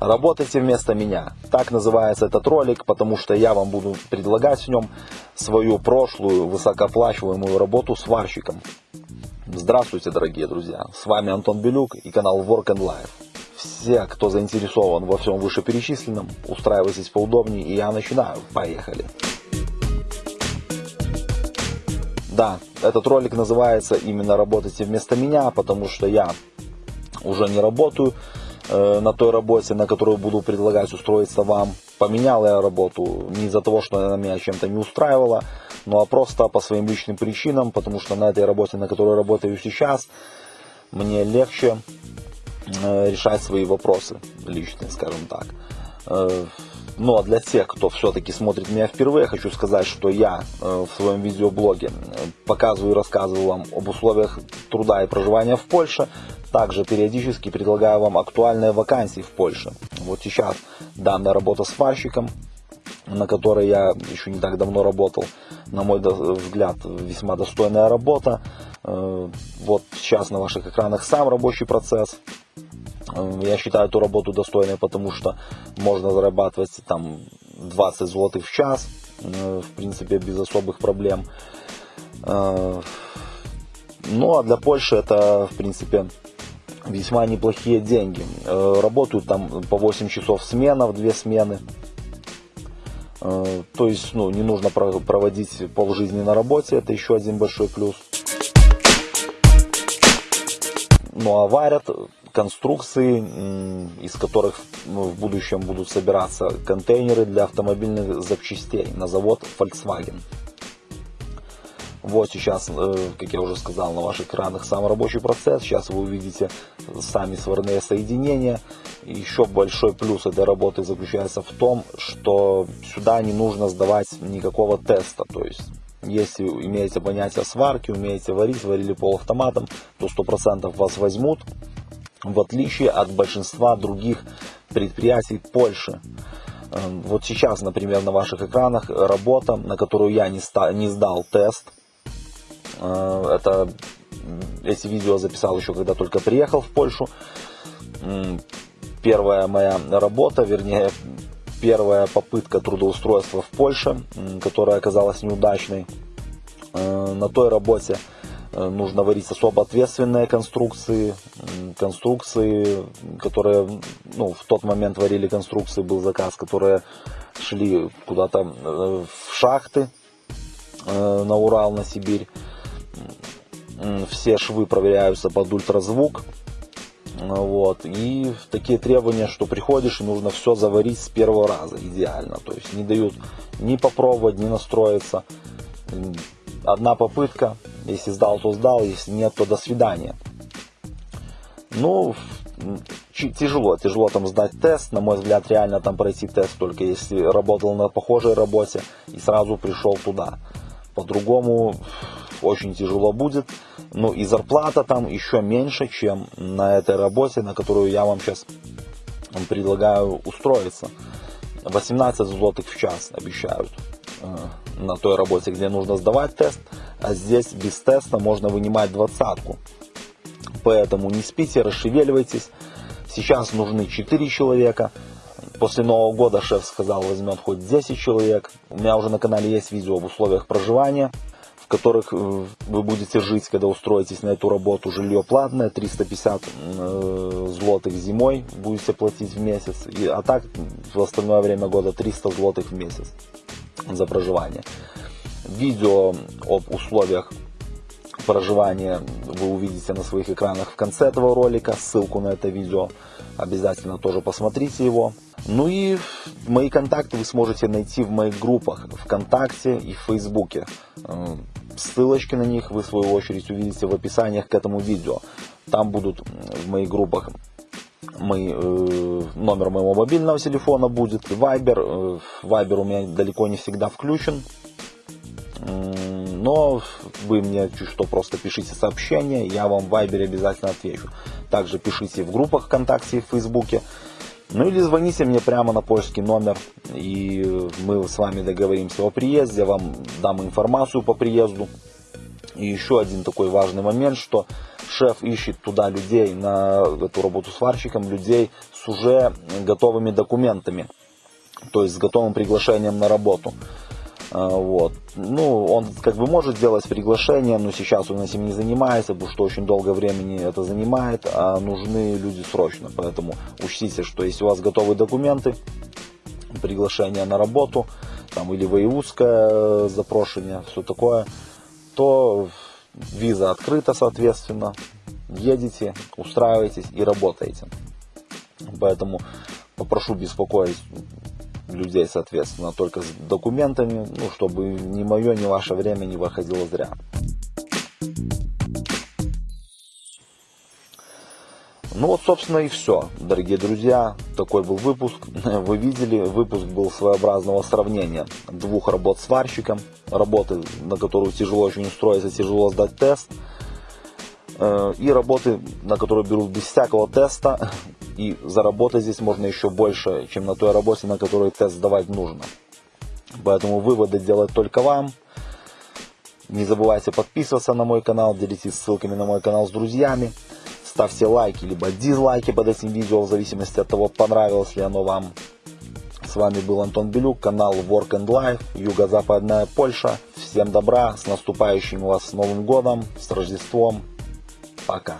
Работайте вместо меня. Так называется этот ролик, потому что я вам буду предлагать в нем свою прошлую высокооплачиваемую работу сварщиком. Здравствуйте, дорогие друзья! С вами Антон Белюк и канал Work and Life. Все, кто заинтересован во всем вышеперечисленном, устраивайтесь поудобнее и я начинаю. Поехали! Да, этот ролик называется именно «Работайте вместо меня», потому что я уже не работаю Э, на той работе, на которую буду предлагать устроиться вам. Поменял я работу не из-за того, что она меня чем-то не устраивала, ну а просто по своим личным причинам, потому что на этой работе, на которой работаю сейчас, мне легче э, решать свои вопросы личные, скажем так. Э, ну а для тех, кто все-таки смотрит меня впервые, хочу сказать, что я в своем видеоблоге показываю и рассказываю вам об условиях труда и проживания в Польше, также периодически предлагаю вам актуальные вакансии в Польше. Вот сейчас данная работа сварщиком, на которой я еще не так давно работал, на мой взгляд, весьма достойная работа. Э, вот сейчас на ваших экранах сам рабочий процесс. Э, я считаю эту работу достойной, потому что можно зарабатывать там 20 злотых в час, э, в принципе, без особых проблем. Ну а для Польши это, в принципе, весьма неплохие деньги. Э, работают там по 8 часов смена, в две смены. Э, то есть ну, не нужно проводить полжизни на работе, это еще один большой плюс. Ну а варят конструкции, из которых ну, в будущем будут собираться контейнеры для автомобильных запчастей на завод Volkswagen. Вот сейчас, э, как я уже сказал, на ваших экранах сам рабочий процесс. Сейчас вы увидите сами сварные соединения. Еще большой плюс этой работы заключается в том, что сюда не нужно сдавать никакого теста. То есть, если имеете понятие сварки, умеете варить, варили полуавтоматом, то 100% вас возьмут, в отличие от большинства других предприятий Польши. Э, вот сейчас, например, на ваших экранах работа, на которую я не, не сдал тест – Э, это эти видео записал еще когда только приехал в Польшу. Первая моя работа, вернее, первая попытка трудоустройства в Польше, которая оказалась неудачной. Э, на той работе э, нужно варить особо ответственные конструкции, конструкции, которые, ну, в тот момент варили конструкции, был заказ, которые шли куда-то в шахты на Урал, на Сибирь все швы проверяются под ультразвук. Вот. И такие требования, что приходишь и нужно все заварить с первого раза, идеально. То есть не дают ни попробовать, ни настроиться. Одна попытка, если сдал, то сдал, если нет, то до свидания. Ну, тяжело, тяжело там сдать тест, на мой взгляд, реально там пройти тест, только если работал на похожей работе и сразу пришел туда. По-другому очень тяжело будет. Ну и зарплата там еще меньше, чем на этой работе, на которую я вам сейчас предлагаю устроиться. 18 злотых в час обещают э, на той работе, где нужно сдавать тест, а здесь без теста можно вынимать двадцатку. Поэтому не спите, расшевеливайтесь. Сейчас нужны 4 человека. После Нового года шеф сказал, возьмет хоть 10 человек. У меня уже на канале есть видео об условиях проживания которых э, вы будете жить, когда устроитесь на эту работу. Жилье платное, 350 э, злотых зимой будете платить в месяц, а так в остальное время года 300 злотых в месяц за проживание. Видео об условиях проживания вы увидите на своих экранах в конце этого ролика. Ссылку на это видео обязательно тоже посмотрите его. Ну и мои контакты вы сможете найти в моих группах ВКонтакте и Фейсбуке. Э, ссылочки на них вы в свою очередь увидите в описаниях к этому видео. Там будут в моих группах мой, э, номер моего мобильного телефона будет, Viber. Э, Viber у меня далеко не всегда включен. Но вы мне чуть что просто пишите сообщение, я вам в Viber обязательно отвечу. Также пишите в группах ВКонтакте и в Фейсбуке. Ну или звоните мне прямо на польский номер, и мы с вами договоримся о приезде, вам дам информацию по приезду. И еще один такой важный момент, что шеф ищет туда людей на эту работу сварщиком, людей с уже готовыми документами, то есть с готовым приглашением на работу. А, вот. Ну, он как бы может сделать приглашение, но сейчас он этим не занимается, потому что очень долго времени это занимает, а нужны люди срочно. Поэтому учтите, что если у вас готовы документы, приглашение на работу, там или воевузское запрошение, все такое, то виза открыта, соответственно, едете, устраиваетесь и работаете. Поэтому попрошу беспокоить людей, соответственно, только с документами, ну, чтобы ни мое, ни ваше время не выходило зря. Ну вот, собственно, и все, дорогие друзья. Такой был выпуск. Вы видели, выпуск был своеобразного сравнения двух работ сварщиком. Работы, на которую тяжело очень устроиться, тяжело сдать тест. Э, и работы, на которые берут без всякого теста. И заработать здесь можно еще больше, чем на той работе, на которой тест сдавать нужно. Поэтому выводы делать только вам. Не забывайте подписываться на мой канал, делитесь ссылками на мой канал с друзьями. Ставьте лайки, либо дизлайки под этим видео, в зависимости от того, понравилось ли оно вам. С вами был Антон Белюк, канал Work and Life, Юго-Западная Польша. Всем добра, с наступающим вас Новым Годом, с Рождеством. Пока.